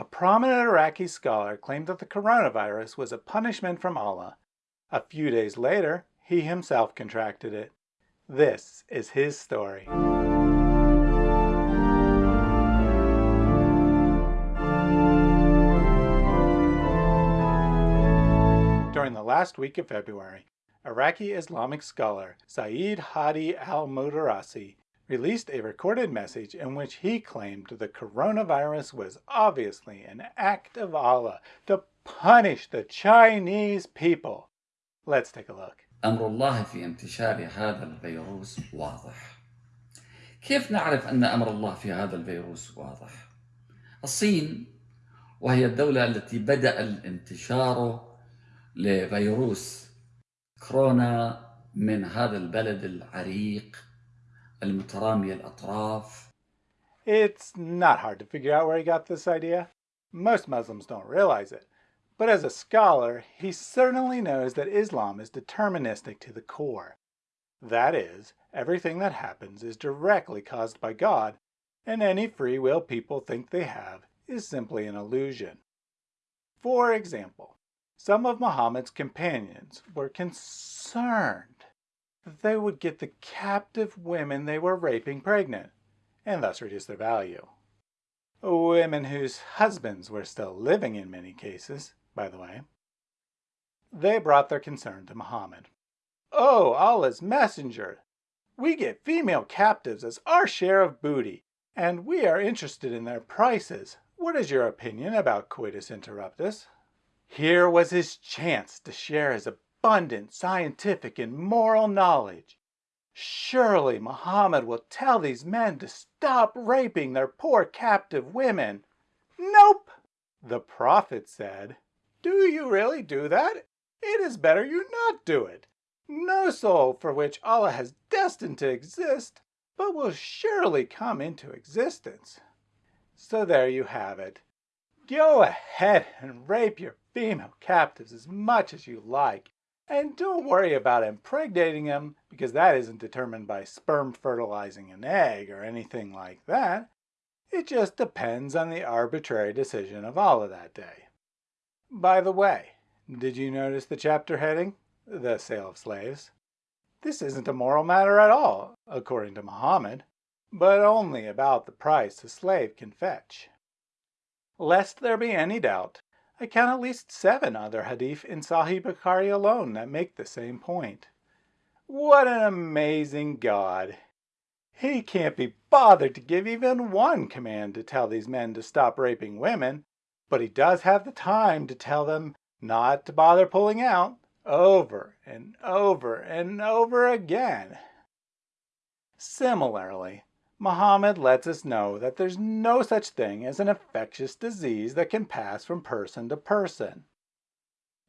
A prominent Iraqi scholar claimed that the coronavirus was a punishment from Allah. A few days later, he himself contracted it. This is his story. During the last week of February, Iraqi Islamic scholar Saeed Hadi al-Mudarrisi released a recorded message in which he claimed the coronavirus was obviously an act of Allah to punish the Chinese people. Let's take a look. أمر الله في انتشار هذا الفيروس واضح. كيف نعرف أن أمر الله في هذا الفيروس واضح؟ الصين وهي الدولة التي بدأ الانتشار لفيروس كورونا من هذا البلد العريق المترامي الأطراف It's not hard to figure out where he got this idea. Most Muslims don't realize it. But as a scholar, he certainly knows that Islam is deterministic to the core. That is, everything that happens is directly caused by God, and any free will people think they have is simply an illusion. For example, some of Muhammad's companions were concerned that they would get the captive women they were raping pregnant, and thus reduce their value. Women whose husbands were still living in many cases, by the way. They brought their concern to Muhammad. Oh, Allah's messenger! We get female captives as our share of booty, and we are interested in their prices. What is your opinion about coitus interruptus? Here was his chance to share his abundant scientific and moral knowledge. Surely Muhammad will tell these men to stop raping their poor captive women. Nope, the prophet said. Do you really do that? It is better you not do it. No soul for which Allah has destined to exist, but will surely come into existence. So there you have it. Go ahead and rape your female captives as much as you like, and don't worry about impregnating them because that isn't determined by sperm fertilizing an egg or anything like that. It just depends on the arbitrary decision of Allah that day. By the way, did you notice the chapter heading? The sale of slaves. This isn't a moral matter at all, according to Muhammad, but only about the price a slave can fetch. Lest there be any doubt, I count at least seven other hadith in Sahih Bukhari alone that make the same point. What an amazing God! He can't be bothered to give even one command to tell these men to stop raping women, but he does have the time to tell them not to bother pulling out over and over and over again. Similarly, Muhammad lets us know that there's no such thing as an infectious disease that can pass from person to person.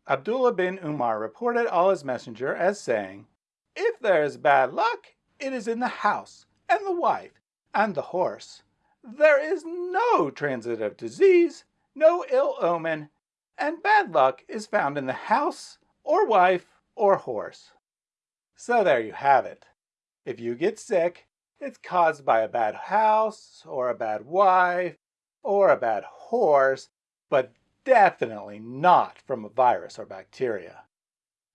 Abdullah bin Umar reported Allah's messenger as saying, If there is bad luck, it is in the house, and the wife, and the horse. There is no transitive disease no ill omen, and bad luck is found in the house, or wife, or horse. So there you have it. If you get sick, it's caused by a bad house, or a bad wife, or a bad horse, but definitely not from a virus or bacteria.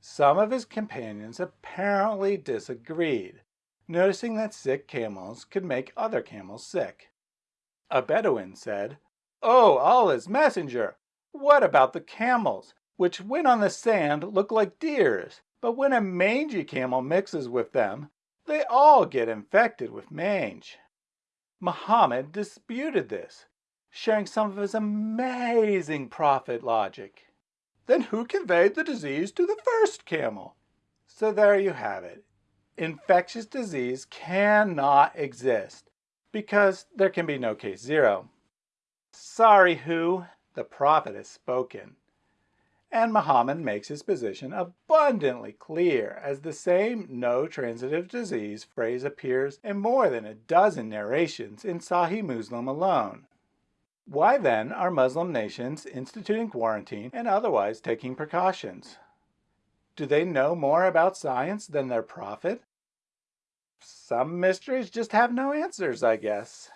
Some of his companions apparently disagreed, noticing that sick camels could make other camels sick. A Bedouin said, Oh, Allah's messenger! What about the camels, which when on the sand look like deers, but when a mangy camel mixes with them, they all get infected with mange. Muhammad disputed this, sharing some of his amazing prophet logic. Then who conveyed the disease to the first camel? So there you have it. Infectious disease cannot exist because there can be no case zero. Sorry who, the prophet has spoken. And Muhammad makes his position abundantly clear as the same no transitive disease phrase appears in more than a dozen narrations in Sahih Muslim alone. Why then are Muslim nations instituting quarantine and otherwise taking precautions? Do they know more about science than their prophet? Some mysteries just have no answers, I guess.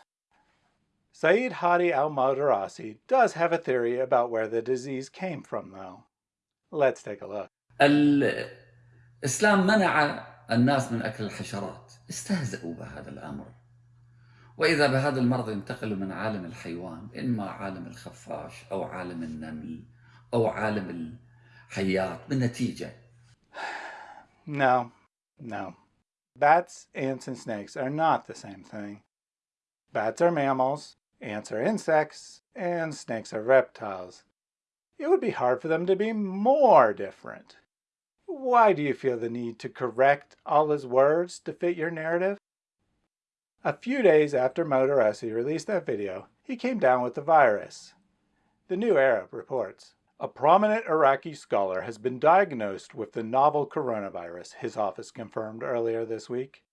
Saeed Hadi al-Modarresi does have a theory about where the disease came from, though. Let's take a look. الإسلام منع الناس من أكل الحشرات استهزأوا بهذا الأمر وإذا بهذا المرض ينتقل من عالم الحيوان إما عالم الخفاش أو عالم النمل أو عالم الحيات بالنتيجة No, no. Bats, ants, and snakes are not the same thing. Bats are mammals, ants are insects, and snakes are reptiles. It would be hard for them to be more different. Why do you feel the need to correct all his words to fit your narrative? A few days after Modarresi released that video, he came down with the virus. The New Arab reports, a prominent Iraqi scholar has been diagnosed with the novel coronavirus, his office confirmed earlier this week.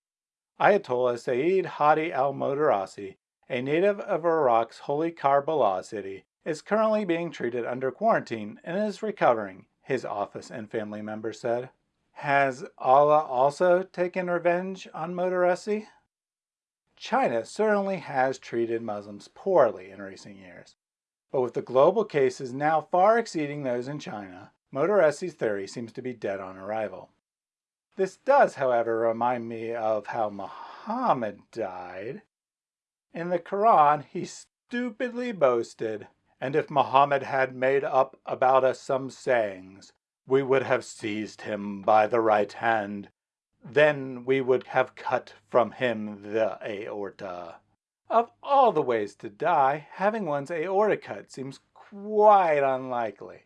Ayatollah Saeed Hadi al-Modarresi, a native of Iraq's holy Karbala city, is currently being treated under quarantine and is recovering, his office and family members said. Has Allah also taken revenge on Modarresi? China certainly has treated Muslims poorly in recent years. But with the global cases now far exceeding those in China, Modarresi's theory seems to be dead on arrival. This does, however, remind me of how Muhammad died. In the Quran, he stupidly boasted, and if Muhammad had made up about us some sayings, we would have seized him by the right hand then we would have cut from him the aorta. Of all the ways to die, having one's aorta cut seems quite unlikely.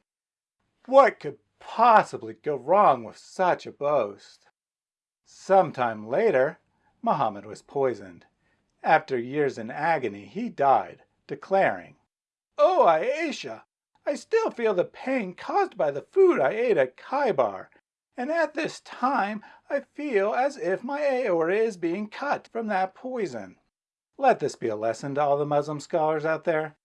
What could possibly go wrong with such a boast? Sometime later, Muhammad was poisoned. After years in agony, he died, declaring, Oh, o Aisha, I still feel the pain caused by the food I ate at Khaybar and at this time I feel as if my aorta is being cut from that poison. Let this be a lesson to all the Muslim scholars out there.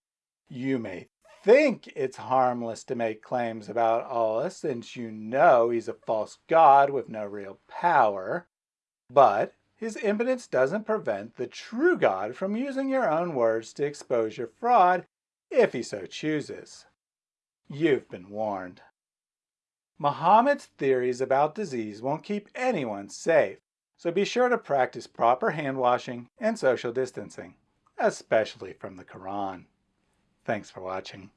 You may think it's harmless to make claims about Allah since you know he's a false god with no real power, but his impotence doesn't prevent the true God from using your own words to expose your fraud if he so chooses. You've been warned. Muhammad's theories about disease won't keep anyone safe, so be sure to practice proper hand washing and social distancing, especially from the Quran. Thanks for watching.